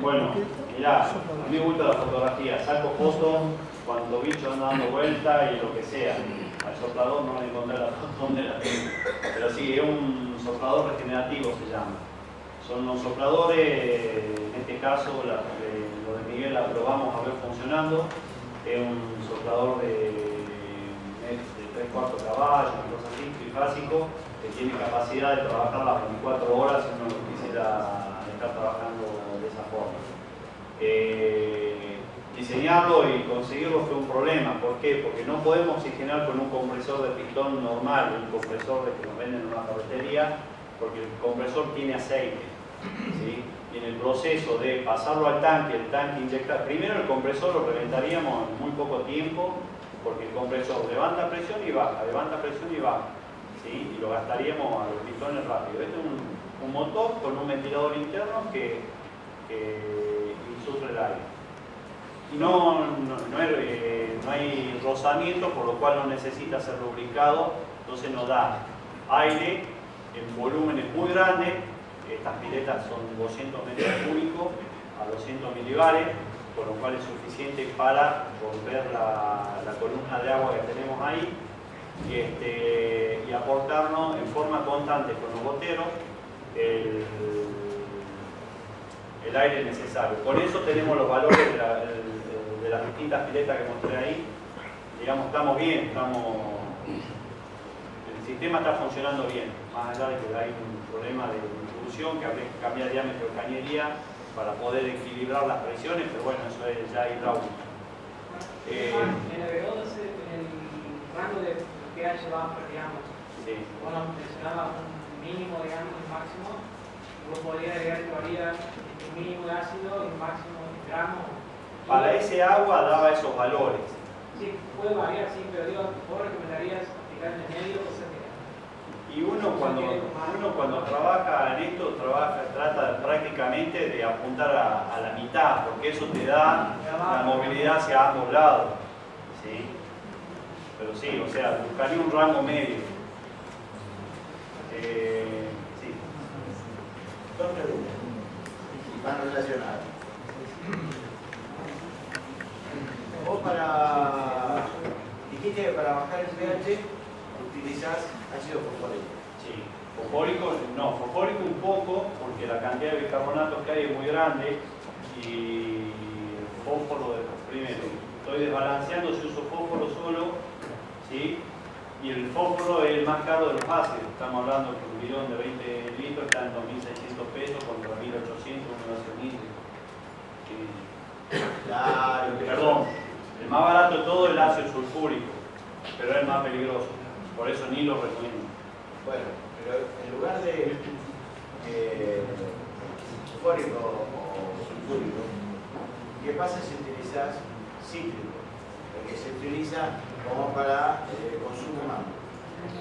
Bueno, mirá, a mí me gusta la fotografía, saco fotos cuando bicho anda dando vuelta y lo que sea. Al soplador no le encontré la foto donde la tengo. Pero sí, es un soplador regenerativo se llama. Son los sopladores, en este caso la, de, lo de Miguel la probamos a ver funcionando. Es un soplador de, de 3 cuartos caballos, una cosa así, trifásico, que tiene capacidad de trabajar las 24 horas si uno quisiera estar trabajando forma. Eh, diseñarlo y conseguirlo fue un problema. ¿Por qué? Porque no podemos oxigenar con un compresor de pistón normal, un compresor de que nos venden en una carretería, porque el compresor tiene aceite. Y en el proceso de pasarlo al tanque, el tanque inyectar, primero el compresor lo reventaríamos en muy poco tiempo, porque el compresor levanta presión y baja, levanta presión y baja. ¿sí? Y lo gastaríamos a los pistones rápido. Este es un, motor con un ventilador interno que, que insufre el aire. No, no, hay, eh, no, hay, rozamiento, por lo cual no necesita ser lubricado, entonces nos da aire en volúmenes muy grandes, estas piletas son 200 metros cúbicos a 200 milibares, por lo cual es suficiente para romper la, columna de agua que tenemos ahí este, y aportarnos en forma constante con los goteros el, el aire necesario. Por eso tenemos los valores de, la, de, las distintas piletas que mostré ahí. Digamos, estamos bien, estamos, el sistema está funcionando bien, más allá de que hay un problema de distribución, que habría que cambiar diámetro de cañería para poder equilibrar las presiones, pero bueno, eso es ya hidráulico. Eh, en el en el rango de pH bajo, digamos, sí. bueno, mencionaba un mínimo, digamos, un máximo, vos podrías agregar todavía mínimo de ácido y máximo de gramos. Para ese agua daba esos valores. Sí, puede variar, sí, pero digo, vos recomendarías aplicar en el medio o sea, y uno cuando, uno cuando trabaja en esto, trabaja, trata prácticamente de apuntar a, la mitad, porque eso te da la movilidad hacia ambos lados. ¿sí? Pero sí, o sea, buscaría un rango medio. Eh, sí. Dos preguntas van relacionados. Vos para, dijiste que para bajar el pH utilizás ácido fosfórico. Sí, fosfórico, no, fosfórico un poco, porque la cantidad de bicarbonatos que hay es muy grande y fósforo primero. Estoy desbalanceando si uso fósforo solo, ¿sí? Y el fósforo es el más caro de los ácidos. Estamos hablando que un bidón de 20 litros está en 2.600 pesos contra 1.800 un ácido Claro, Perdón, el más barato de todo es el ácido sulfúrico, pero es el más peligroso. Por eso ni lo recomiendo. Bueno, pero en lugar de eh, o sulfúrico, ¿qué pasa si utilizas cítrico? Que se utiliza como para eh, consumo humano.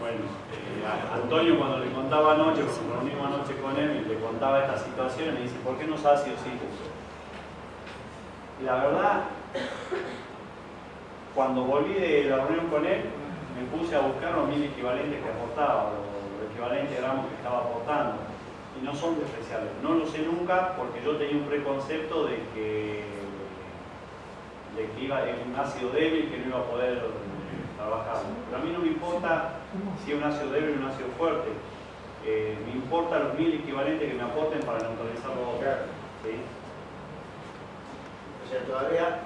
Bueno, eh, Antonio cuando le contaba anoche, porque nos reunimos anoche con él y le contaba esta situación, me dice, ¿por qué no es ácido? Y la verdad, cuando volví de la reunión con él, me puse a buscar los mil equivalentes que aportaba, los equivalentes gramos que estaba aportando. Y no son especiales. No lo sé nunca porque yo tenía un preconcepto de que, de que iba en un ácido débil que no iba a poder trabajar. Pero a mí no me importa si es un ácido débil o un ácido fuerte. Eh, me importa los mil equivalentes que me aporten para neutralizar los otros. ¿sí? O sea, todavía...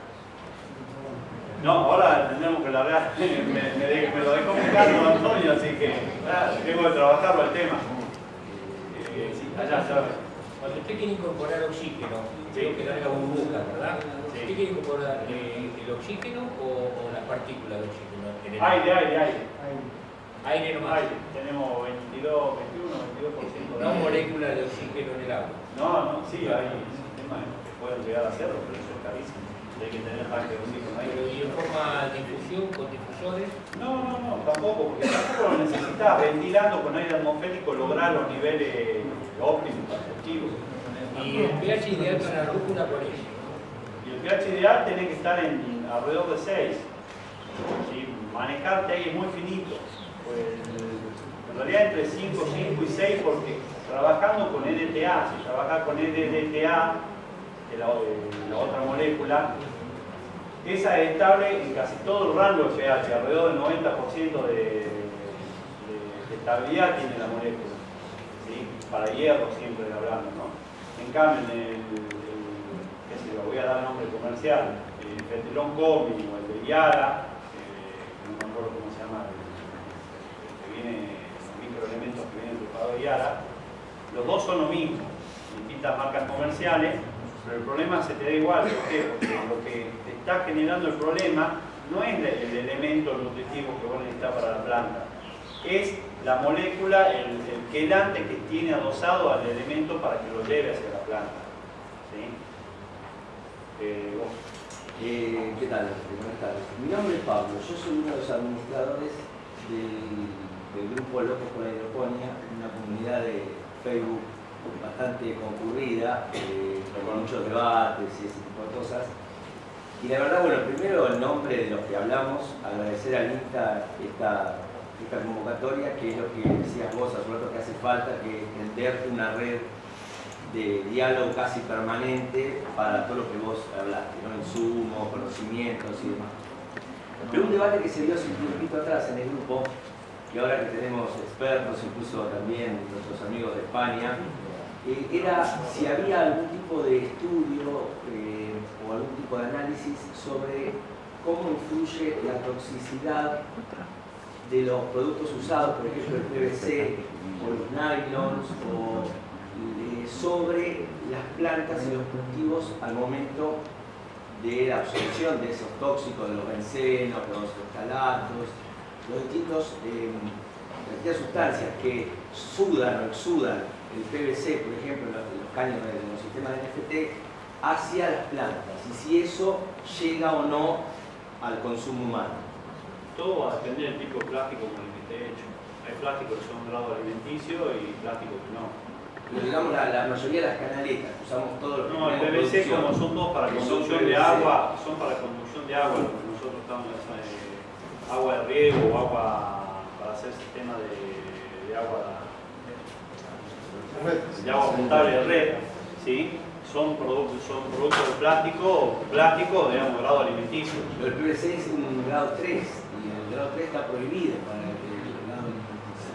No, ahora tendremos que la me, me, me, lo dejó muy claro Antonio, así que tengo que trabajarlo el tema. Eh, sí, allá, allá. Cuando usted quiere incorporar oxígeno, creo que larga burbuja, ¿verdad? ¿Usted quiere incorporar eh, el oxígeno o, o las partículas de oxígeno? Aire, aire, aire. Aire nomás. Aire. Tenemos 22, 21, 22% de No moléculas de oxígeno en el agua. No, no, sí, hay sistemas que pueden llegar a hacerlo, pero eso es carísimo. Hay que tener ahí. ¿Y en forma de infusión, con difusores? No, no, no, tampoco, porque tampoco lo necesitas. Ventilando con aire atmosférico lograr los niveles óptimos, efectivos. ¿Y el pH ideal para la rúcula cuál es? Y el pH ideal tiene que estar en alrededor de 6. ¿sí? manejarte ahí es muy finito. Pues, en realidad entre 5, 5 y 6 porque trabajando con EDTA, si trabajas con EDTA que la, la otra molécula, esa es estable en casi todo el rango de pH, alrededor del 90% de, estabilidad tiene la molécula. Para hierro siempre hablando, ¿no? En cambio, en el, qué sé voy a dar nombre comercial, el fetilón comi o el de Yara, eh, no me acuerdo cómo se llama, el, que viene, los microelementos que vienen del de Yara, los dos son lo mismo, distintas marcas comerciales, pero el problema se te da igual. ¿Por qué? Porque lo que está generando el problema no es el elemento nutritivo que vos necesitas para la planta, es la molécula, el, quelante que tiene adosado al elemento para que lo lleve hacia la planta. ¿Sí? Eh, eh, ¿Qué tal? Buenas tardes. Mi nombre es Pablo, yo soy uno de los administradores del, grupo Locos con la Hidroponía, una comunidad de Facebook bastante concurrida, eh, con muchos debates y ese tipo de cosas. Y la verdad, bueno, primero el nombre de los que hablamos, agradecer a Lista esta, esta convocatoria, que es lo que decías vos hace rato que hace falta, que tenderte una red de diálogo casi permanente para todo lo que vos hablaste, ¿no? insumos, conocimientos y demás. Pero un debate que se dio hace un poquito atrás en el grupo, y ahora que tenemos expertos, incluso también nuestros amigos de España, eh, era si había algún tipo de estudio eh, algún tipo de análisis sobre cómo influye la toxicidad de los productos usados, por ejemplo el PVC o los nylons, o, eh, sobre las plantas y los cultivos al momento de la absorción de esos tóxicos, de los bencenos, los estalatos, los distintos, distintas sustancias que sudan o exudan el PVC, por ejemplo, los, los caños de los sistemas de NFT, hacia las plantas y si eso llega o no al consumo humano. Todo va a depender del tipo de plástico con el que esté hecho. Hay plásticos que son grado alimenticio y plásticos que no. Pero digamos la, mayoría de las canaletas, usamos todos los No, el PVC como son todos para conducción de agua, son para conducción de agua, nosotros estamos en eh, agua de riego o agua para hacer sistema de, de agua de agua potable de red, ¿sí? Son, productos, son productos de plástico, plástico, digamos, grado alimenticio. Pero el PVC es un grado 3 y el grado 3 está prohibido para el, grado alimenticio.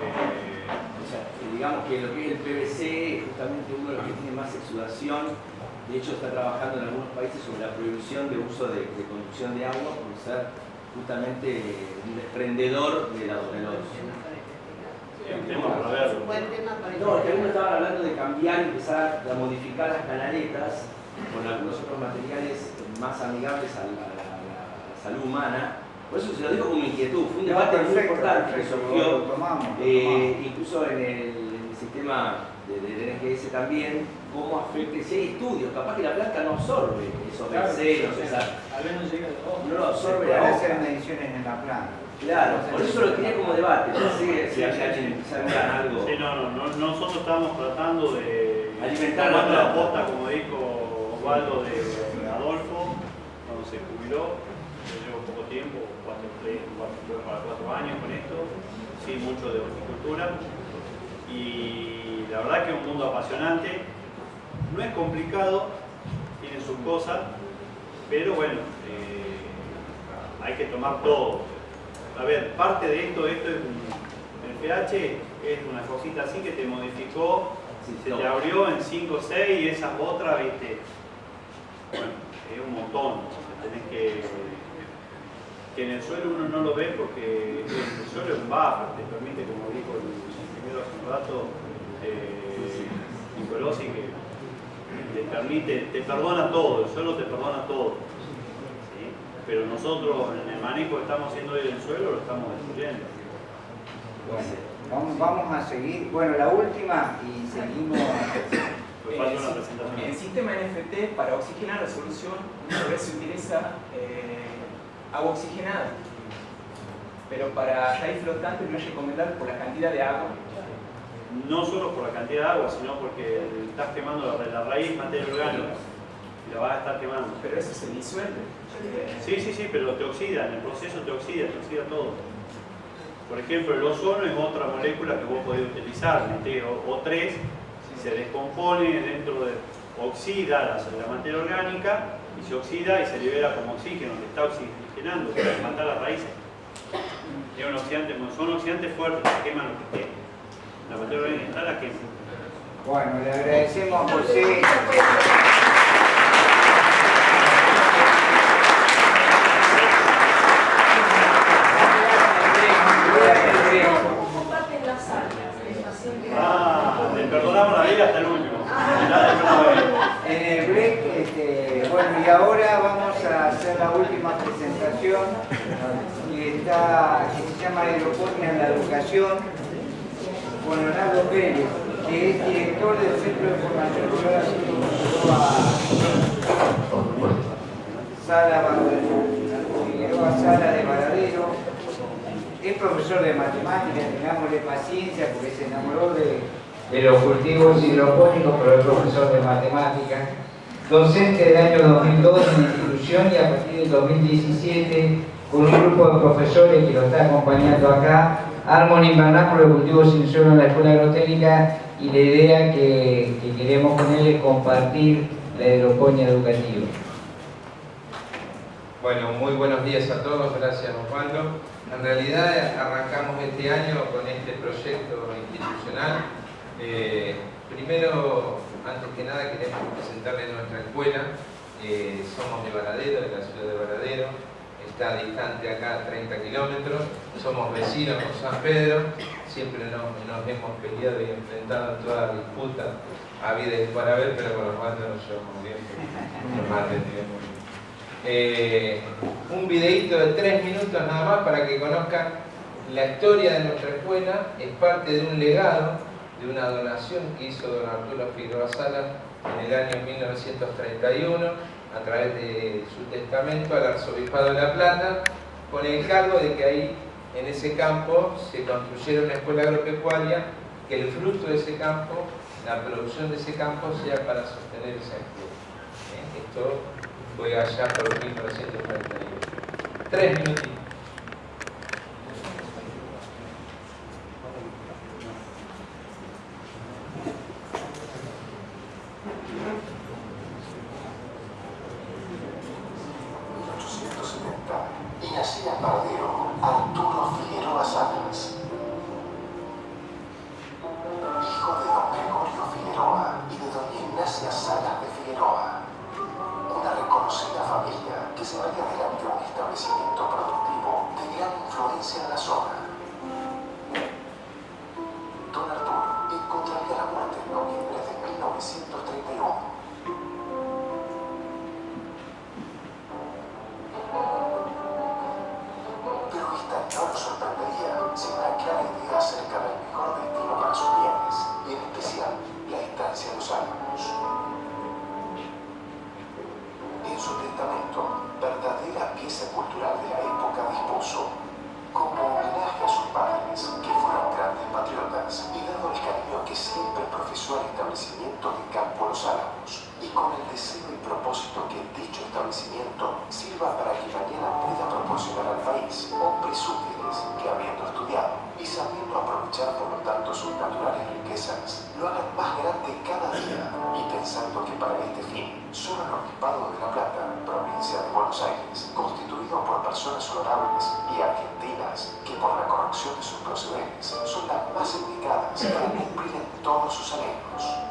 Eh, o sea, digamos que lo que es el PVC es justamente uno de los que tiene más exudación. De hecho, está trabajando en algunos países sobre la prohibición de uso de, conducción de agua por ser justamente un desprendedor de, la, de los no, que algunos estaban hablando de cambiar, empezar a modificar las canaletas con algunos otros materiales más amigables a la, salud humana. Por eso se lo digo como inquietud. Fue un debate muy importante que surgió, eh, incluso en el, sistema de, de, NGS también, cómo afecta, si hay estudios, capaz que la planta no absorbe esos claro, no lo absorbe la hacer mediciones en la planta. Claro, por eso lo tenía como debate, si, si alguien algo. Sí, no, no, no, nosotros estamos tratando de alimentar la posta, como dijo Osvaldo de Adolfo, cuando se jubiló, yo llevo poco tiempo, cuatro, cuatro, cuatro años con esto, sí, mucho de horticultura, y la verdad que es un mundo apasionante, no es complicado, tiene sus cosas, pero bueno, eh, hay que tomar todo a ver, parte de esto, esto es el pH es una cosita así que te modificó, se te abrió en 5 o 6 y esas otras, viste, bueno, es un montón, tenés que, que en el suelo uno no lo ve porque el suelo es un buffer, te permite, como dijo el ingeniero hace un rato, eh, Nicolosi, que te permite, te perdona todo, el suelo te perdona todo pero nosotros en el manejo que estamos haciendo hoy del suelo lo estamos destruyendo. Bueno, vamos, a seguir. Bueno, la última y seguimos. En el sistema NFT, para oxigenar la solución, muchas veces se utiliza eh, agua oxigenada. Pero para raíz flotante no es recomendable por la cantidad de agua. No solo por la cantidad de agua, sino porque estás quemando la raíz materia orgánica y la vas a estar quemando. Pero eso se disuelve. Sí, sí, sí, pero te oxida, en el proceso te oxida, te oxida todo. Por ejemplo, el ozono es otra molécula que vos podés utilizar, O3, si se descompone dentro de, oxida la, materia orgánica y se oxida y se libera como oxígeno, que está oxigenando, para matar las raíces. Es un oxidante, son oxidantes fuertes, se queman lo que quede. La materia orgánica está la quema. Bueno, le agradecemos a José. Ah, le perdonamos la vida hasta el último. En el break, este, bueno, y ahora vamos a hacer la última que, está, que se llama Aeroponía en la Educación con Leonardo Pérez, que es director del Centro de Formación Rural Sala, Sala de Varadero es profesor de matemáticas, tengámosle paciencia porque se enamoró de, los cultivos hidropónicos, pero es profesor de matemáticas, docente del año 2002 en la institución y a partir del 2017 con un grupo de profesores que lo está acompañando acá, arma un invernáculo de cultivos sin suelo en la Escuela Agrotécnica y la idea que, que queremos con él es compartir la hidroponía educativa. Bueno, muy buenos días a todos, gracias Osvaldo. En realidad arrancamos este año con este proyecto institucional. Eh, primero, antes que nada, queremos presentarles nuestra escuela. Eh, somos de Varadero, de la ciudad de Varadero. Está distante acá 30 kilómetros. Somos vecinos con San Pedro. Siempre nos, hemos peleado y enfrentado en toda disputa a vida y para ver, pero con los bandos nos llevamos bien. Nos eh, un videito de tres minutos nada más para que conozcan la historia de nuestra escuela. Es parte de un legado, de una donación que hizo don Arturo Figueroa Sala en el año 1931 a través de su testamento al Arzobispado de La Plata con el cargo de que ahí en ese campo se construyera una escuela agropecuaria que el fruto de ese campo, la producción de ese campo sea para sostener esa escuela. ¿Eh? Esto fue allá por 1941. Tres minutitos. Buenos Aires, constituido por personas honorables y argentinas que por la corrección de sus procederes son las más indicadas para cumplir todos sus anhelos.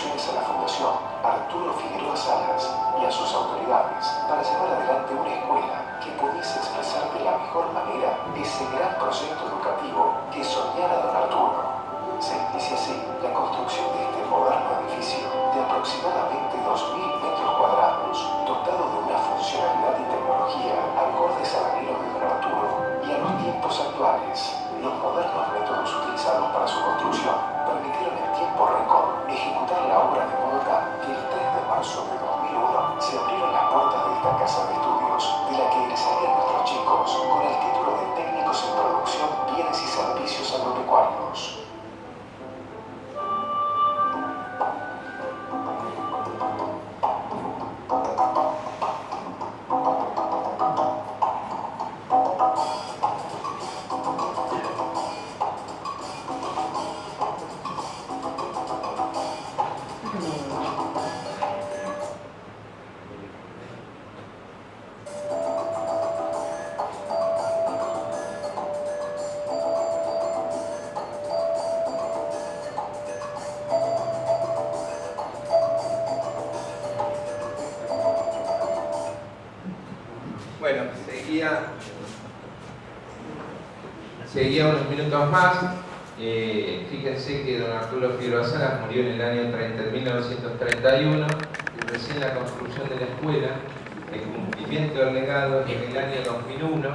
A la Fundación Arturo Figueroa Salas y a sus autoridades para llevar adelante una escuela que pudiese expresar de la mejor manera ese gran proyecto educativo que soñara don Arturo. Se inicia así la construcción de este moderno edificio de aproximadamente 2.000 metros cuadrados, dotado de una funcionalidad y tecnología acordes al anhelo de don Arturo y a los tiempos actuales. Los modernos métodos utilizados para su construcción seguía unos minutos más. Eh, fíjense que don Arturo Figueroa Salas murió en el año 30, 1931 y recién la construcción de la escuela, el cumplimiento del legado en el año 2001,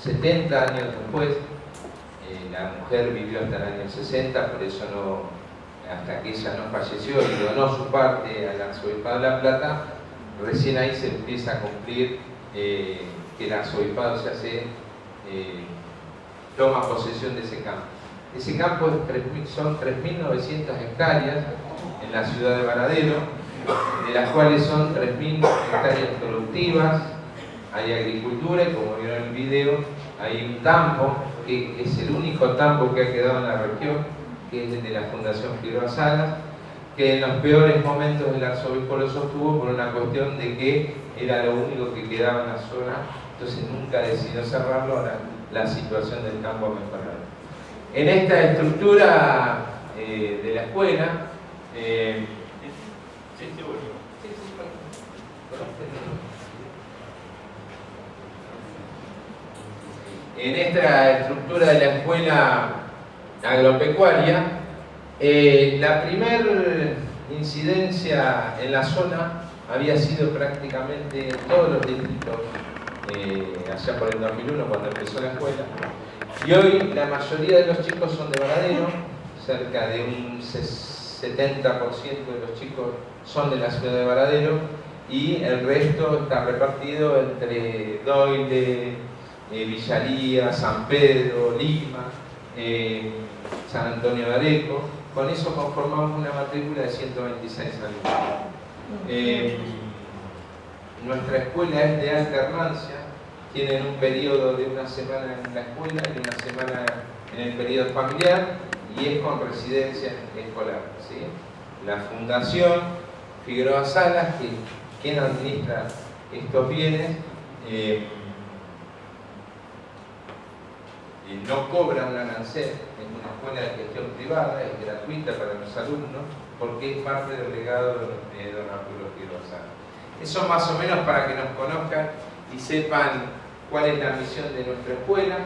70 años después, eh, la mujer vivió hasta el año 60, por eso no, hasta que ella no falleció y donó su parte al arzobispado de La Plata, recién ahí se empieza a cumplir eh, que el arzobispado se hace toma posesión de ese campo. Ese campo son 3.900 hectáreas en la ciudad de Varadero, de las cuales son 3.000 hectáreas productivas, hay agricultura y como vieron en el video, hay un tambo, que es el único tambo que ha quedado en la región, que es el de la Fundación Figueroa Salas, que en los peores momentos el arzobispo lo sostuvo por una cuestión de que era lo único que quedaba en la zona, entonces nunca decidió cerrarlo, ahora la situación del campo a mejorar. En esta estructura eh, de la escuela, eh, en esta estructura de la escuela agropecuaria, eh, la primera incidencia en la zona había sido prácticamente en todos los distritos eh, allá por el 2001 cuando empezó la escuela. Y hoy la mayoría de los chicos son de Varadero, cerca de un 70% de los chicos son de la ciudad de Varadero y el resto está repartido entre Doyle, eh, Villalía, San Pedro, Lima, eh, San Antonio de Areco. Con eso conformamos una matrícula de 126 alumnos. Nuestra escuela es de alternancia, tienen un periodo de una semana en la escuela y una semana en el periodo familiar y es con residencia escolar. La Fundación Figueroa Salas, que, quien administra estos bienes, eh, eh, no cobra un arancel, es una escuela de gestión privada, es gratuita para los alumnos, porque es parte del legado de don Arturo Figueroa Salas. Eso más o menos para que nos conozcan y sepan cuál es la misión de nuestra escuela.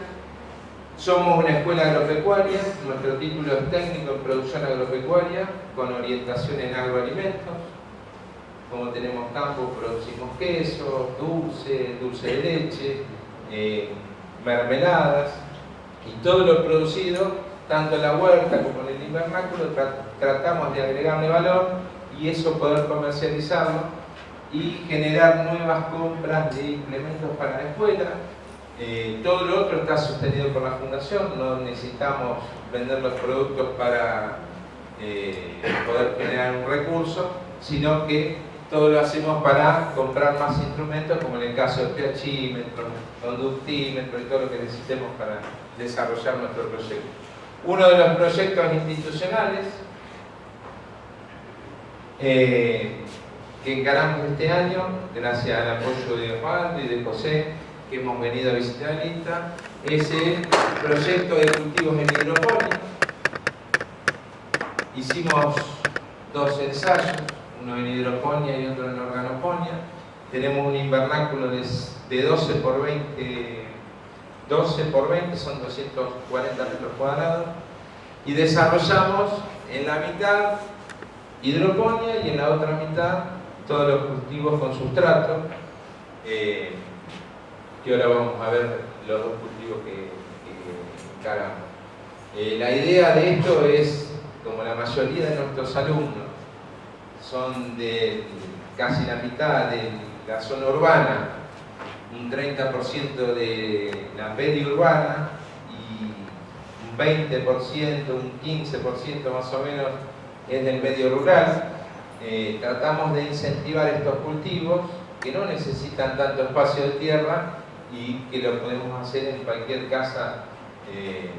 Somos una escuela agropecuaria, nuestro título es técnico en producción agropecuaria con orientación en agroalimentos. Como tenemos campo, producimos queso, dulce, dulce de leche, eh, mermeladas y todo lo producido, tanto en la huerta como en el invernáculo, tratamos de agregarle valor y eso poder comercializarlo y generar nuevas compras de implementos para la escuela. Eh, todo lo otro está sostenido por la Fundación, no necesitamos vender los productos para eh, poder generar un recurso, sino que todo lo hacemos para comprar más instrumentos, como en el caso del pHímetro, conductímetro y todo lo que necesitemos para desarrollar nuestro proyecto. Uno de los proyectos institucionales eh, que encaramos este año, gracias al apoyo de Juan y de José, que hemos venido a visitar el INTA, es el proyecto de cultivos en hidroponía. Hicimos dos ensayos, uno en hidroponía y otro en organoponía. Tenemos un invernáculo de 12 por 20, 12 por 20, son 240 metros cuadrados, y desarrollamos en la mitad hidroponía y en la otra mitad todos los cultivos con sustrato, eh, que ahora vamos a ver los dos cultivos que, que eh, la idea de esto es, como la mayoría de nuestros alumnos, son de casi la mitad de la zona urbana, un 30% de la periurbana y un 20%, un 15% más o menos es del medio rural. Eh, tratamos de incentivar estos cultivos que no necesitan tanto espacio de tierra y que lo podemos hacer en cualquier casa eh,